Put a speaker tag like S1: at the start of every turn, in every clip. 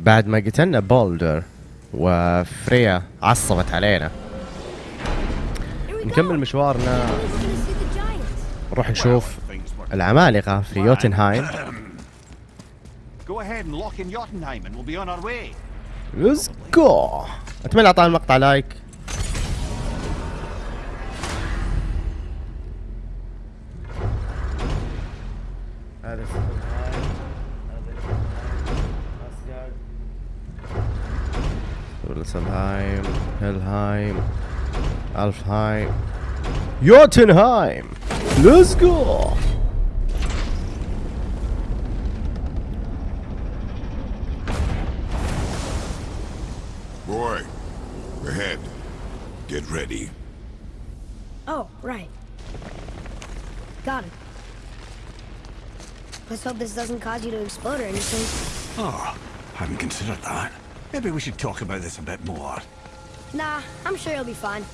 S1: بعد ما قتلنا بولدر وفريا عصبت علينا. نكمل مشوارنا. نروح نشوف العمالقة في يوتنهايم. Let's go. أتمنى اعطانا المقطع لايك هذا Wilhelmsheim, Helheim, Alfheim, Jotunheim. Let's go!
S2: Boy, ahead. Get ready.
S3: Oh, right. Got it. Let's hope this doesn't cause you to explode or anything.
S4: Oh, I haven't considered that. Maybe we should talk about this a bit more.
S3: Nah, I'm sure you'll be fine.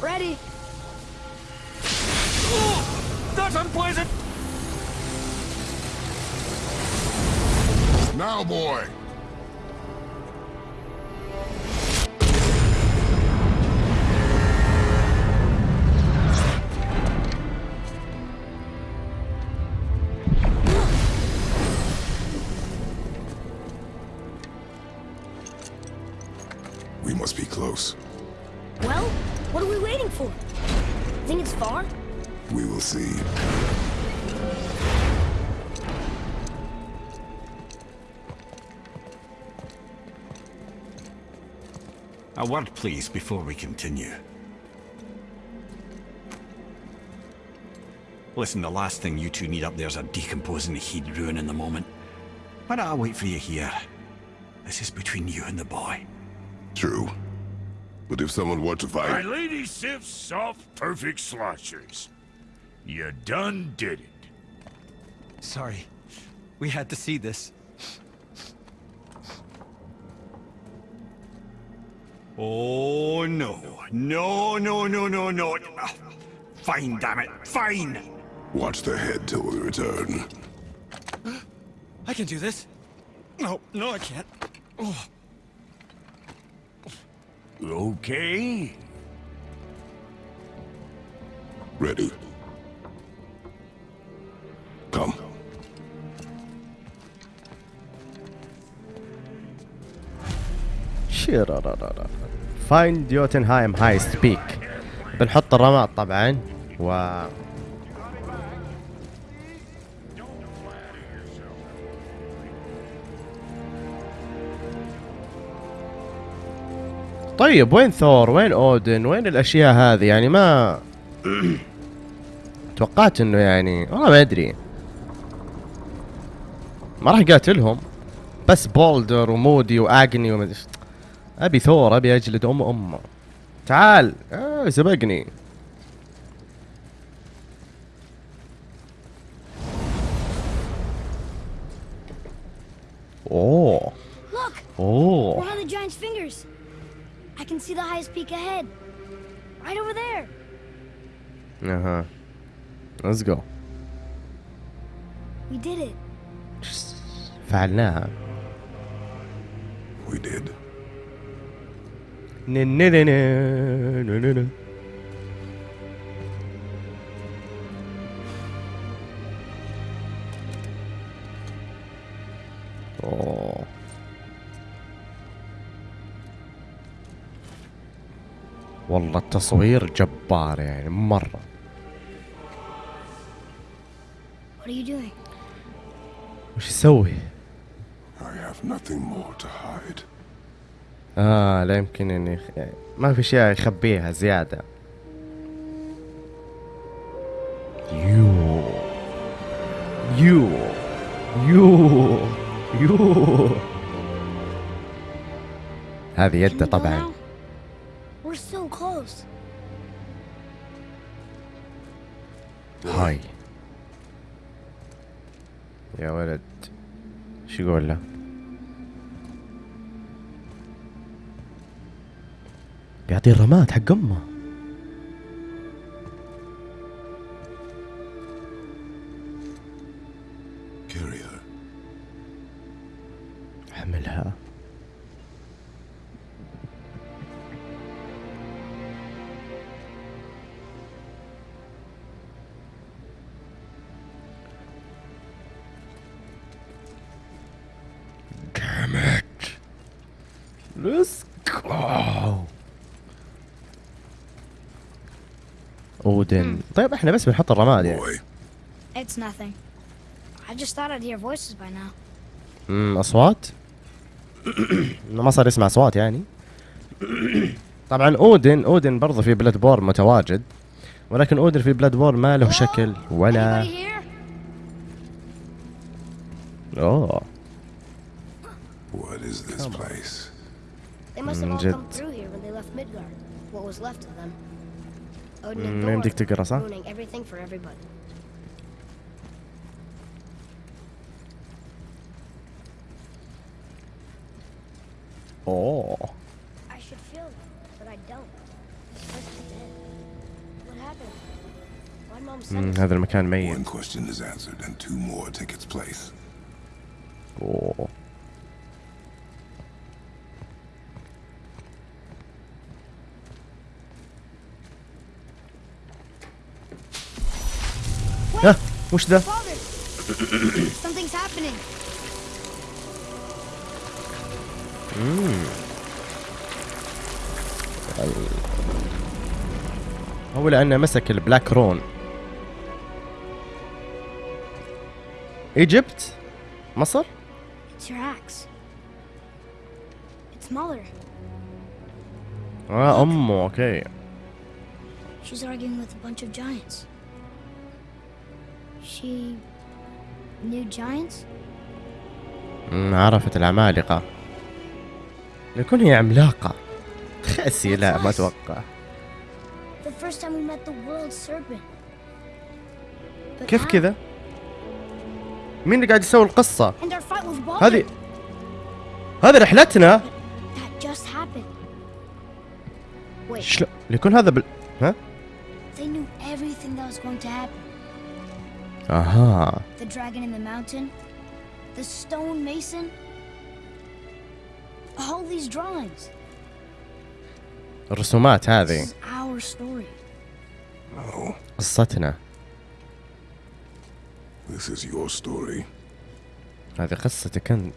S3: Ready?
S4: Oh, that's unpleasant!
S2: Now, boy! Must be close.
S3: Well, what are we waiting for? Think it's far?
S2: We will see.
S4: A word, please, before we continue. Listen, the last thing you two need up there's a decomposing heat ruin in the moment. Why don't I wait for you here? This is between you and the boy.
S2: True. But if someone were to fight...
S5: My
S2: fight...
S5: lady sips soft, perfect sloshers. You done did it.
S6: Sorry. We had to see this.
S4: Oh, no. No, no, no, no, no. Fine, damn it. Fine.
S2: Watch the head till we return.
S6: I can do this. No, no, I can't. Oh,
S5: Okay.
S2: Ready. Come.
S1: Find Jotunheim Heist Peak. بنحط الرماد طبعا و طيب وين ثور؟ وين أودن؟ وين الأشياء هذه؟ يعني ما توقعت إنه يعني والله ما أدري. ما راح يقاتلهم بس بولدر ومودي واجني وما. أبي ثور أبي أجلد أم أمه. تعال. آه سبقني.
S3: see the highest peak ahead. Right over there.
S1: اها ليتس جو
S3: We did it.
S1: فعلناها
S2: We did.
S1: والله التصوير جبار يعني مرة. وش يسوي؟ آه لا يمكن إني خ... ما في شيء يخبيها زيادة. يو يو يو يو هذه يده طبعا. هاي يا ولد شو يقول له بيعطي الرماد حق امه Let's go. اودن طيب إحنا بس بنحط الرماد يعني
S3: It's nothing. I just thought I'd hear voices by now.
S1: امم أصوات ما صار يسمع أصوات يعني طبعا أودن أودن برضه في بلاد بور متواجد ولكن أودن في بلاد بور ما له شكل ولا?
S3: أوه
S1: Mm,
S3: and
S1: ما يمديك
S3: Thor
S1: تقرا صح؟
S3: ruining everything for everybody.
S1: اوه
S3: I should feel that, but I don't. He's supposed to be dead. What happened? Why'd Mom send
S1: مم،
S3: us?
S1: هذا المكان
S2: One
S1: ميت
S2: question is answered and two more take its place.
S1: اوه وش ذا؟
S3: hmm.
S1: هو لأنه مسك
S3: ال black rune. Egypt؟ مصر؟
S1: آه أمه okay.
S3: She's arguing with a bunch of giants. She knew giants?
S1: عرفت العمالقة لكن هي عملاقة خاسي لا ما
S3: أتوقع
S1: كيف كذا؟ مين اللي قاعد يسوي القصة؟ هذه هذا رحلتنا شلون؟ يكون هذا بال ها؟ اها
S3: The dragon in the mountain, the stone mason, all these drawings.
S1: الرسومات
S3: This
S1: هذه
S3: is our story.
S2: No,
S1: قصتنا
S2: this is your story.
S1: هذه قصتك انت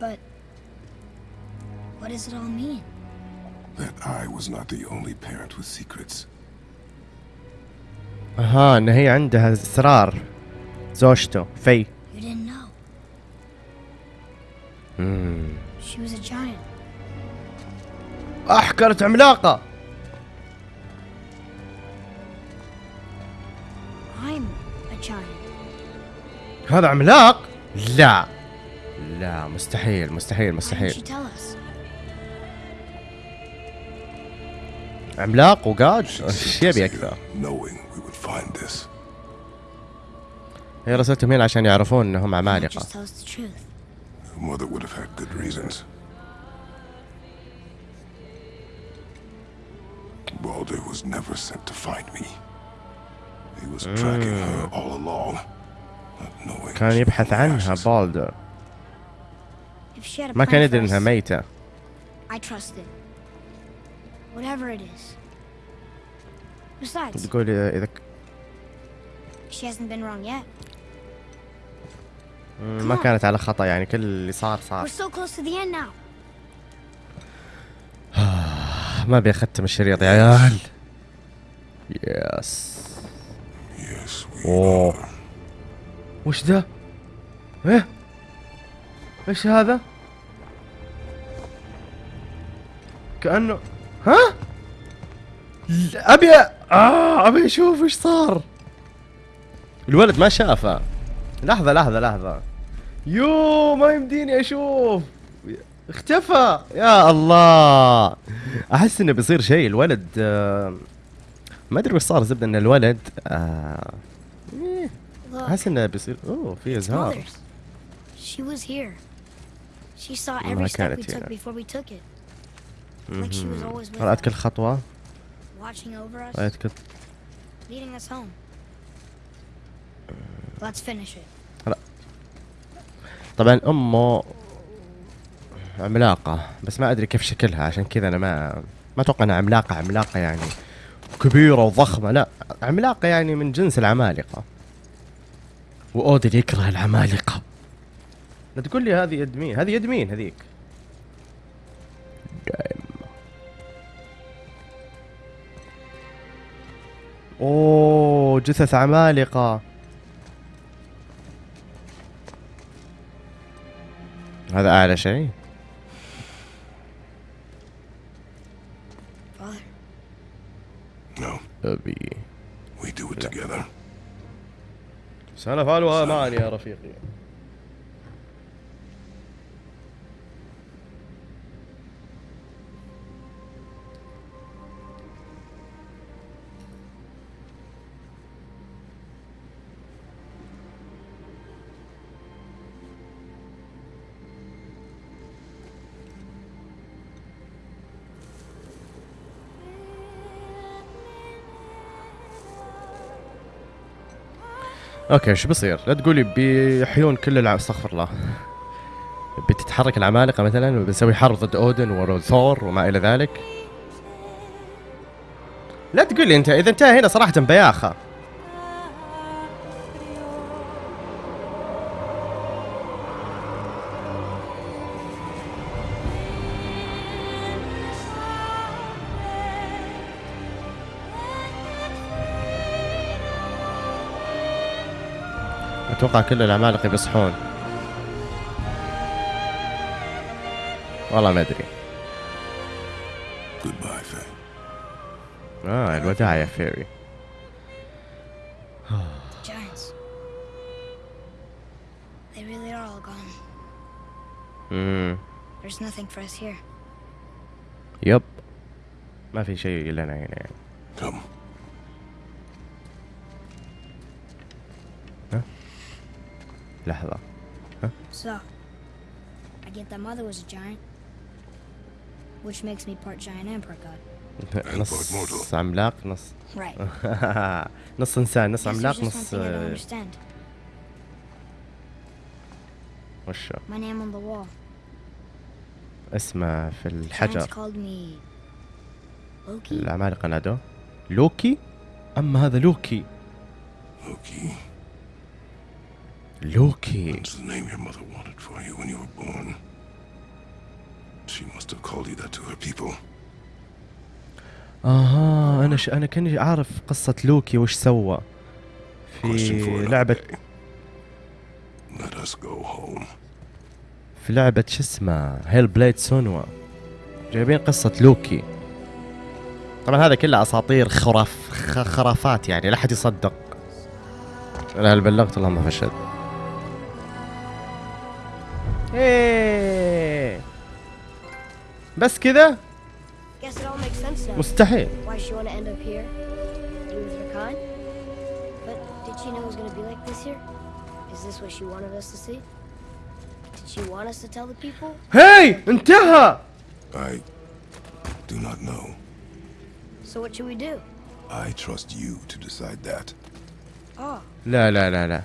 S3: But what does it all mean?
S2: That I was not the only parent with secrets.
S1: أها إن هي عندها اسرار زوجته في. احكرت عملاقة. هذا عملاق؟ لا. لا مستحيل مستحيل مستحيل. عملاق وقاج
S2: إيش
S1: يبي
S2: أكثر؟
S1: هي رسلتهم هنا عشان يعرفون انهم عمالقة. كان يبحث عنها
S3: بولدر
S1: ما كان يدري
S3: إنها
S1: ميتة.
S3: Whatever it is. Besides,
S1: تقول اذا ك-
S3: she hasn't been wrong yet.
S1: ما كانت على خطأ يعني كل اللي صار
S3: We're
S1: صار
S3: so close to the end now.
S1: ما أبي أختم الشريط يا عيال يس
S2: Yes, we
S1: اوه
S2: are.
S1: وش ذا؟ إيه إيش هذا؟ كأنه ها؟ أبي آه أبي أشوف إيش صار الولد ما شافه لحظة لحظة لحظة يو ما يمديني أشوف اختفى يا الله أحس إنه بيصير شيء الولد آه ما أدري وش صار زبدة إن الولد آه أحس إنه بيصير أوه في
S3: إزهار. She was here. She saw every step we
S1: كانت
S3: took
S1: هنا.
S3: before we took it. Like she was always with
S1: رأت كل خطوة. رأت كل. طبعا أمه عملاقة بس ما أدري كيف شكلها عشان كذا أنا ما ما أتوقع إنها عملاقة عملاقة يعني كبيرة وضخمة لا عملاقة يعني من جنس العمالقة. واودن يكره العمالقة. لا تقول لي هذه يد مين؟ هذه يد مين هذيك؟ أوه جثث عمالقة. هذا أعلى شيء.
S2: No,
S1: أبي.
S2: We do it together.
S1: سنفعلها معا يا رفيقي. أوكي شو بصير؟ لا تقولي بيحيون كل الع... استغفر الله. بتتحرك العمالقة مثلا وبنسوي حرب ضد أودن وثور وما إلى ذلك. لا تقولي أنت إذا انتهى هنا صراحة بياخة. أتوقع كل العمالقه بيصحون والله ما
S2: أدري.
S1: آه الوداع يا فيري
S3: the giants. They really are all gone.
S1: امم
S3: There's nothing for us here.
S1: يب ما في شيء لنا هنا يعني
S2: Come.
S3: لحظة. ها؟ Which makes me part giant and part god.
S1: نص عملاق نص. نص إنسان نص عملاق نص
S3: وشو
S1: آه، اسمه في الحجر. العمالقة نادوه لوكي؟ أما هذا لوكي.
S2: لوكي؟
S1: لوكي
S2: That's the name your mother wanted for you when you were born. She must have called you that to her people.
S1: أها أنا ش... أنا كأني عارف قصة لوكي وش سوى في
S2: day. Let us go home.
S1: في لعبة شو اسمها Hellblade Senua جايبين قصة لوكي طبعا هذا كله أساطير خراف خرافات يعني لا أحد يصدق أنا هل بلغت اللهم فشل
S3: with her kind? But did she know it was going to be like this here? Is this what she wanted us to see? Did she want us to tell the people?
S1: هاي انتهى
S2: I do not know.
S3: So what should we do?
S2: I trust you to decide that.
S3: Oh,
S1: لا لا لا لا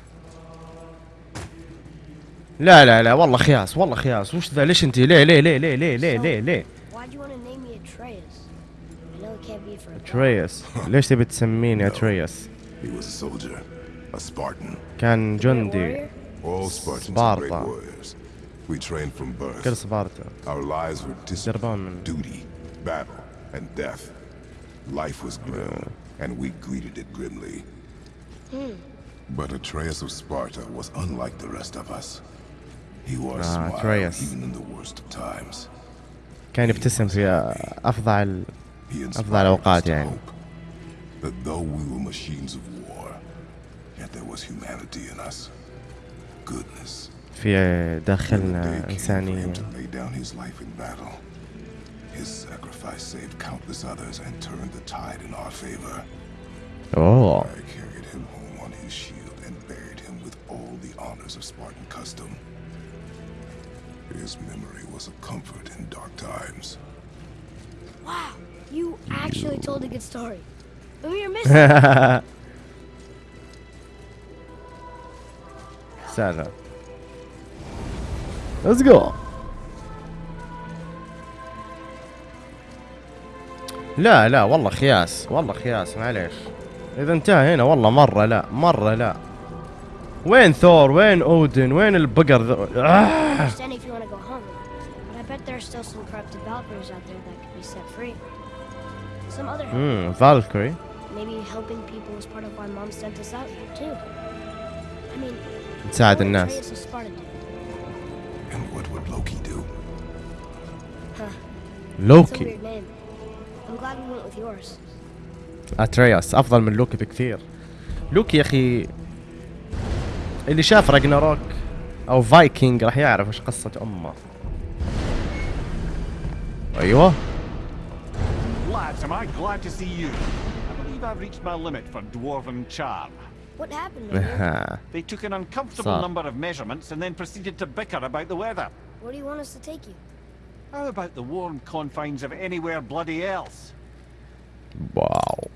S1: لا لا لا والله خياس والله خياس وش ذا ليش انت ليه ليه ليه ليه ليه ليه ليه ليه
S3: why'd you want to name me Atreus? I know it can't be for a god.
S1: تريس ليش تبي تسميني تريس
S2: He was a soldier, a Spartan.
S1: كان جندي
S2: birth.
S1: كل سبارتا
S2: Our lives were
S1: دربان
S2: discipline,
S1: من
S2: duty, battle, and death. Life was grim, and we greeted it grimly. But Atreus of Sparta was unlike the rest of us. He wore a
S1: Ah,
S2: smile
S1: Atreus.
S2: even in the worst of times.
S1: كان يبتسم في افظع ال...
S2: He inspired
S1: أفضل الأوقات
S2: us to
S1: يعني.
S2: hope that though we were machines of war, yet there was humanity in us. Goodness.
S1: في
S2: When the
S1: داخلنا
S2: day came for him
S1: انسانيه
S2: to lay down his life in battle. His sacrifice saved countless others and turned the tide in our favor.
S1: اوه
S2: I carried him home on his shield and buried him with all the honors of Spartan custom. His memory was a comfort in dark times.
S3: Wow, you actually told a good story. We were missing.
S1: Sarah. Let's go. لا لا والله خياس والله خياس معليش اذا انتهى هنا والله مره لا مره لا وين ثور؟ وين أودن؟ وين البقر فالكري تساعد الناس لوكي أترياس أفضل من لوكي بكثير. لوكي يا أخي اللي شاف راجناروك أو فايكنج راح يعرف إيش قصة امه أيوه
S4: Lads, am I glad to see you? I believe I've reached my limit for dwarven charm.
S3: What happened?
S4: They took an uncomfortable number of measurements and then proceeded to bicker about the weather.
S3: Where do you want us to take you?
S4: How about the warm confines of anywhere bloody else?
S1: واو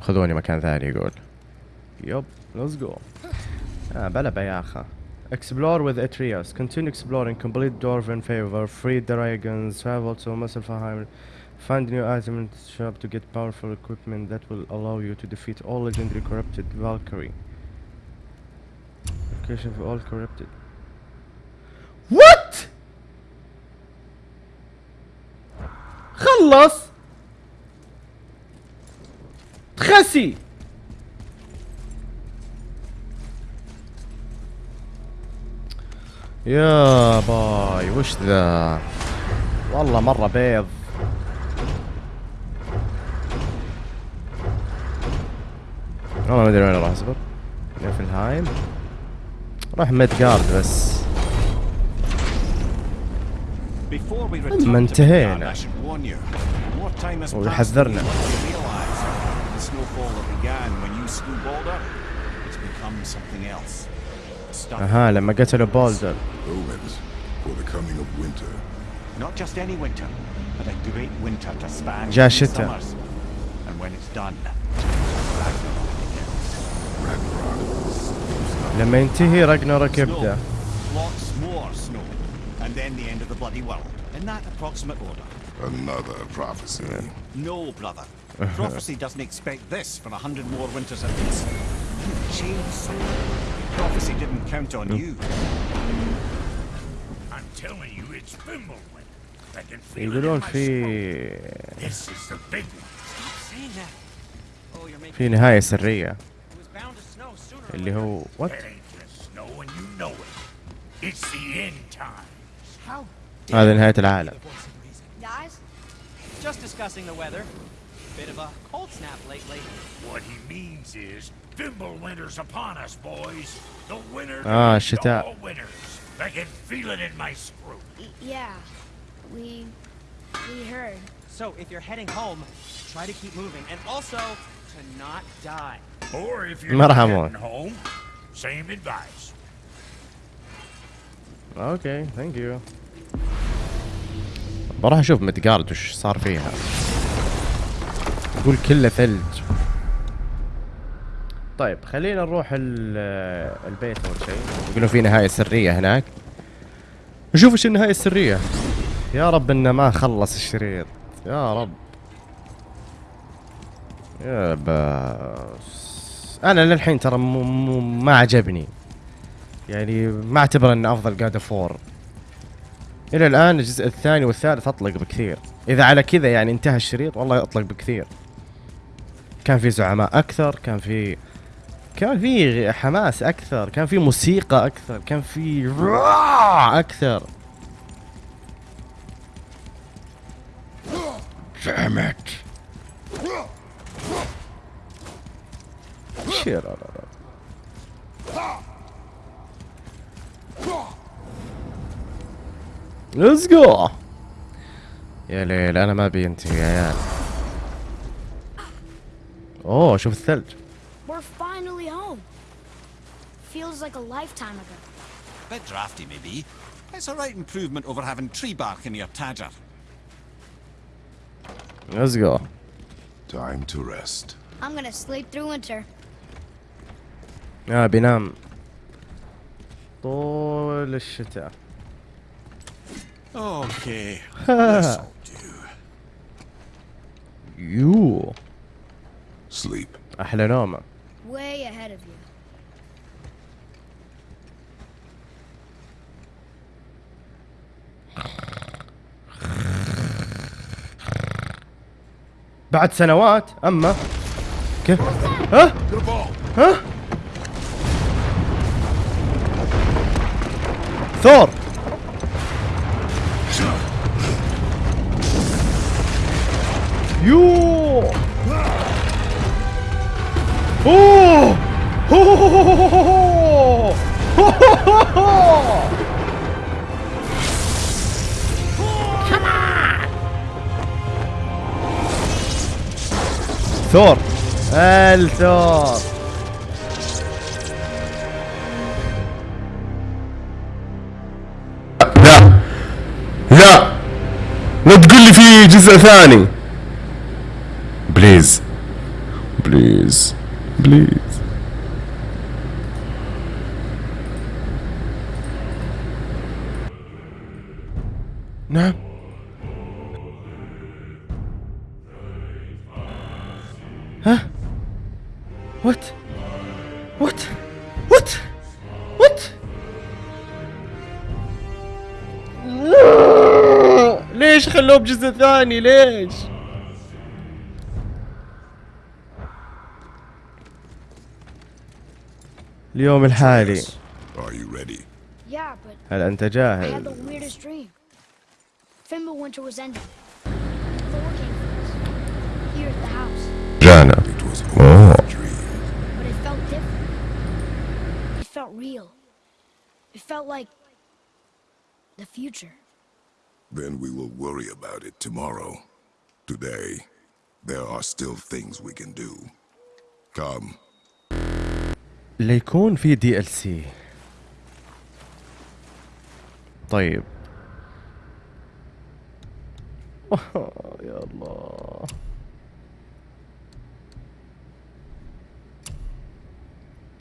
S1: خذوني مكان ثاني يقول يب ليتس جو آه بلا بياخة Explore with Atreus. Continue exploring. Complete Dwarven favor. Free dragons. Travel to Muspelheim. Find new items in the shop to get powerful equipment that will allow you to defeat all legendary corrupted Valkyrie. Location for all corrupted. What? خلص خسي يا باي وش ذا؟ والله مرة بيض. والله ما أدري وين راح أصبر. نيفنهايم راح ميدجارد بس. ما انتهينا.
S4: وحذرنا
S1: أها لما قتلوا بولدر.
S2: Omens for the coming of winter.
S4: Not just any winter, but a great winter to span
S1: جاء
S4: three
S1: الشتاء.
S4: summers. And when it's done,
S1: لما ينتهي راجناروك
S4: snow,
S1: يبدا
S4: lots more snow, and then the end of the bloody world. In that approximate order.
S2: Another prophecy.
S4: No, brother. Prophecy doesn't expect this for a hundred more winters at least. You changed something. Prophecy didn't count on you.
S5: I'm telling you, it's Fimbulwin. I can feel it in
S1: يقولون
S5: my
S1: في
S5: scrotum. This is the big one.
S6: saying that. Oh, you're making
S1: في نهاية سرية
S6: it was bound to snow sooner or
S1: اللي
S6: later.
S1: هو وات
S5: It ain't gonna snow and you know it. It's the end times.
S6: How
S1: هذه نهاية العالم
S6: the voice of reason.
S3: Guys,
S6: Just discussing the weather. Bit of a cold snap lately.
S5: What he means is, Fimbulwinter's upon us, boys. The winter
S1: Ah,
S5: of
S1: الشتاء.
S5: all winters. I can feel it in my screw.
S3: y- yeah, we we heard.
S6: So if you're heading home, try to keep moving, and also to not die.
S5: Or if you're
S1: ما
S5: not
S1: راح أموت.
S5: heading home, same advice.
S1: اوكي ثانك يو بروح اشوف مدقارد وش صار فيها يقول كله ثلج طيب خلينا نروح ال- البيت أول شيء. يقولون في نهاية سرية هناك. نشوف إيش النهاية السرية. يا رب إنه ما خلص الشريط. يا رب. يا بس أنا للحين ترى مو- مو- ما عجبني. يعني ما أعتبر إنه أفضل جاد فور إلى الآن الجزء الثاني والثالث أطلق بكثير. إذا على كذا يعني انتهى الشريط والله أطلق بكثير. كان في زعماء أكثر كان في كان في حماس أكثر كان في موسيقى أكثر كان في أكثر. it. share let's go يا ليل أنا ما بينتهي يا عيال. أوه شوف الثلج.
S3: We're finally home. Feels like a lifetime ago.
S4: Bit drafty, maybe. It's a right improvement over having tree bark in your tadger.
S1: ليتس جو
S2: Time to rest.
S3: I'm gonna sleep through winter.
S1: اه بينام طول الشتاء
S4: Okay, this'll do.
S1: يو
S2: Sleep.
S1: احلى نومه
S3: Way ahead of you.
S1: بعد سنوات أما؟ كيف؟ ها؟ ها؟ ثور! يو أوه! ثور الثور لا. لا. لا تقول لي في جزء ثاني. بليز. بليز. بليز. نعم. خلوه بجزء ثاني ليش؟ اليوم الحالي. هل أنت جاهز؟ جانا
S3: اوه It felt like the future.
S2: Then we will worry about it tomorrow. Today, there are still things we can do. Come.
S1: ليكون في دي ال سي طيب يا الله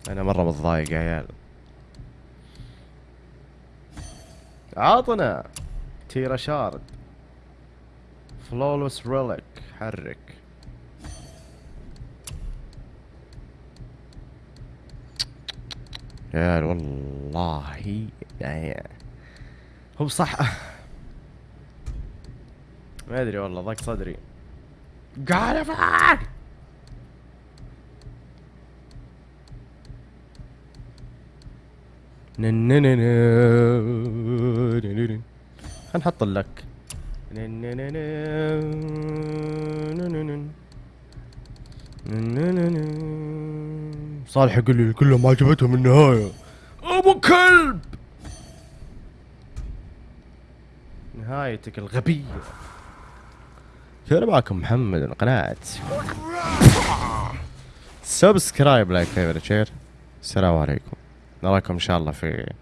S1: أنا مره متضايق يا عيال عاطنا تيرا شارد فلولوس ريليك حرك. يا والله. يعني هو صح. ما أدري والله ضاق صدري. فاك خلينا نحط لك صالح يقول لي كلهم ما عجبتهم النهاية. أبو كلب! نهايتك الغبية. كان معكم محمد من قناة subscribe like favorite share السلام عليكم. نراكم إن شاء الله في